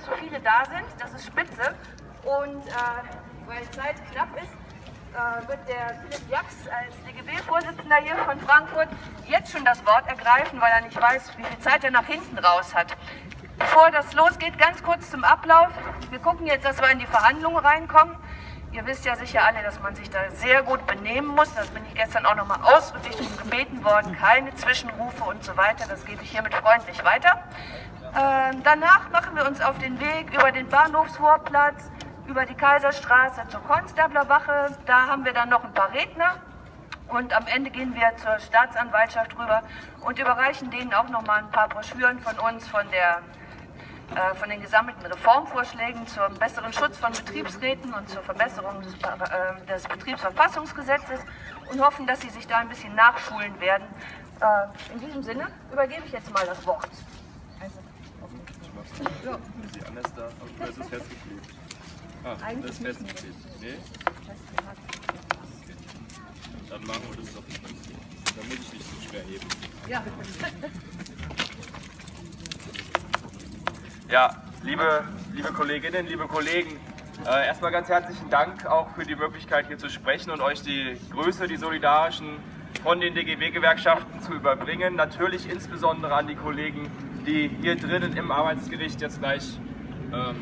dass so viele da sind. Das ist spitze. Und äh, weil Zeit knapp ist, äh, wird der Philipp Jax als DGB-Vorsitzender hier von Frankfurt jetzt schon das Wort ergreifen, weil er nicht weiß, wie viel Zeit er nach hinten raus hat. Bevor das losgeht, ganz kurz zum Ablauf. Wir gucken jetzt, dass wir in die Verhandlungen reinkommen. Ihr wisst ja sicher alle, dass man sich da sehr gut benehmen muss. Das bin ich gestern auch nochmal ausdrücklich gebeten worden. Keine Zwischenrufe und so weiter. Das gebe ich hiermit freundlich weiter. Ähm, danach machen wir uns auf den Weg über den Bahnhofsvorplatz, über die Kaiserstraße zur Konstablerwache. Da haben wir dann noch ein paar Redner. Und am Ende gehen wir zur Staatsanwaltschaft rüber und überreichen denen auch noch mal ein paar Broschüren von uns, von der äh, von den gesammelten Reformvorschlägen zum besseren Schutz von Betriebsräten und zur Verbesserung des, äh, des Betriebsverfassungsgesetzes und hoffen, dass Sie sich da ein bisschen nachschulen werden. Äh, in diesem Sinne übergebe ich jetzt mal das Wort. Also, ja. Ist sie anders da? Oder ist es festgeklebt? Ah, Eigentlich das ist festgeklebt. Nee? Okay. Dann machen wir das doch nicht. Dann muss ich nicht so schwer heben. Ja. Ja, liebe, liebe Kolleginnen, liebe Kollegen, äh, erstmal ganz herzlichen Dank auch für die Möglichkeit hier zu sprechen und euch die Grüße, die solidarischen von den DGB-Gewerkschaften zu überbringen. Natürlich insbesondere an die Kollegen, die hier drinnen im Arbeitsgericht jetzt gleich, ähm,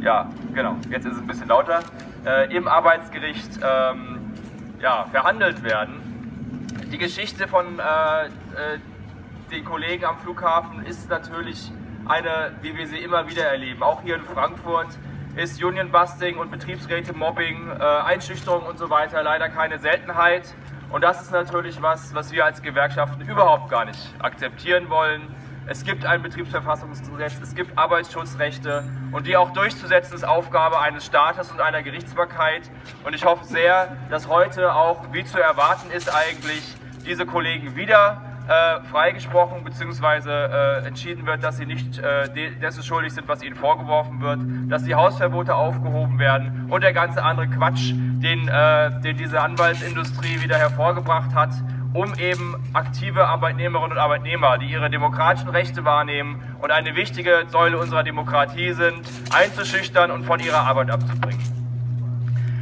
ja genau, jetzt ist es ein bisschen lauter, äh, im Arbeitsgericht ähm, ja, verhandelt werden. Die Geschichte von äh, äh den Kollegen am Flughafen ist natürlich eine, wie wir sie immer wieder erleben. Auch hier in Frankfurt ist Union-Busting und Betriebsräte-Mobbing, äh, Einschüchterung und so weiter leider keine Seltenheit. Und das ist natürlich was, was wir als Gewerkschaften überhaupt gar nicht akzeptieren wollen. Es gibt ein Betriebsverfassungsgesetz, es gibt Arbeitsschutzrechte und die auch durchzusetzen ist Aufgabe eines Staates und einer Gerichtsbarkeit. Und ich hoffe sehr, dass heute auch, wie zu erwarten ist eigentlich, diese Kollegen wieder äh, freigesprochen bzw. Äh, entschieden wird, dass sie nicht äh, dessen schuldig sind, was ihnen vorgeworfen wird, dass die Hausverbote aufgehoben werden und der ganze andere Quatsch, den, äh, den diese Anwaltsindustrie wieder hervorgebracht hat, um eben aktive Arbeitnehmerinnen und Arbeitnehmer, die ihre demokratischen Rechte wahrnehmen und eine wichtige Säule unserer Demokratie sind, einzuschüchtern und von ihrer Arbeit abzubringen.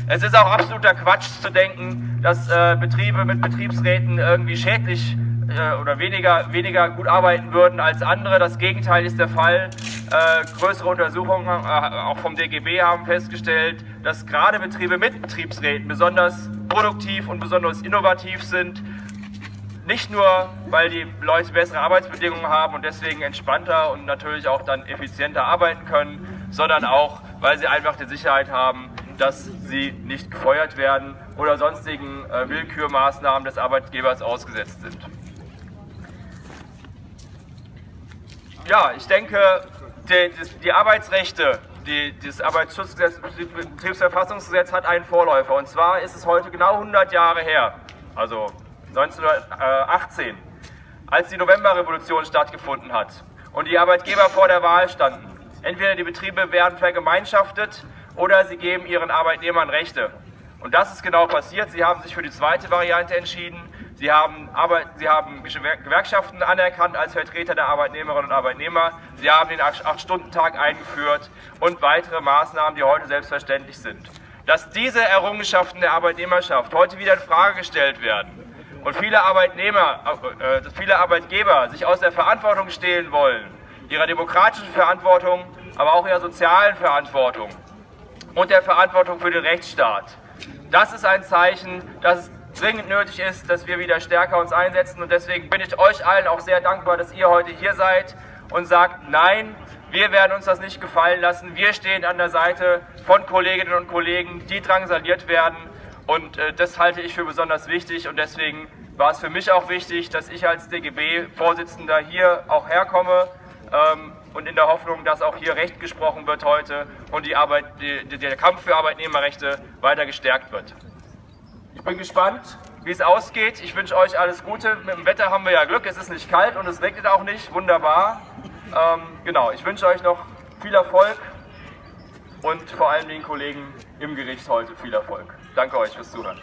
Es ist auch absoluter Quatsch zu denken, dass äh, Betriebe mit Betriebsräten irgendwie schädlich äh, oder weniger, weniger gut arbeiten würden als andere. Das Gegenteil ist der Fall. Äh, größere Untersuchungen, äh, auch vom DGB, haben festgestellt, dass gerade Betriebe mit Betriebsräten besonders produktiv und besonders innovativ sind. Nicht nur, weil die Leute bessere Arbeitsbedingungen haben und deswegen entspannter und natürlich auch dann effizienter arbeiten können, sondern auch, weil sie einfach die Sicherheit haben, dass sie nicht gefeuert werden oder sonstigen äh, Willkürmaßnahmen des Arbeitgebers ausgesetzt sind. Ja, ich denke, die, die Arbeitsrechte, die, das Arbeitsschutzgesetz, das Betriebsverfassungsgesetz hat einen Vorläufer. Und zwar ist es heute genau 100 Jahre her, also 1918, als die Novemberrevolution stattgefunden hat und die Arbeitgeber vor der Wahl standen. Entweder die Betriebe werden vergemeinschaftet oder sie geben ihren Arbeitnehmern Rechte. Und das ist genau passiert. Sie haben sich für die zweite Variante entschieden. Sie haben, Arbeit, Sie haben Gewerkschaften anerkannt als Vertreter der Arbeitnehmerinnen und Arbeitnehmer. Sie haben den 8-Stunden-Tag eingeführt und weitere Maßnahmen, die heute selbstverständlich sind. Dass diese Errungenschaften der Arbeitnehmerschaft heute wieder in Frage gestellt werden und viele Arbeitnehmer, äh, viele Arbeitgeber sich aus der Verantwortung stehlen wollen, ihrer demokratischen Verantwortung, aber auch ihrer sozialen Verantwortung und der Verantwortung für den Rechtsstaat. Das ist ein Zeichen, dass es dringend nötig ist, dass wir wieder stärker uns einsetzen. Und deswegen bin ich euch allen auch sehr dankbar, dass ihr heute hier seid und sagt, nein, wir werden uns das nicht gefallen lassen. Wir stehen an der Seite von Kolleginnen und Kollegen, die drangsaliert werden. Und äh, das halte ich für besonders wichtig. Und deswegen war es für mich auch wichtig, dass ich als DGB-Vorsitzender hier auch herkomme. Ähm, und in der Hoffnung, dass auch hier Recht gesprochen wird heute und die Arbeit, die, der Kampf für Arbeitnehmerrechte weiter gestärkt wird. Ich bin gespannt, wie es ausgeht. Ich wünsche euch alles Gute. Mit dem Wetter haben wir ja Glück. Es ist nicht kalt und es regnet auch nicht. Wunderbar. Ähm, genau, ich wünsche euch noch viel Erfolg und vor allem den Kollegen im Gericht heute viel Erfolg. Danke euch fürs Zuhören.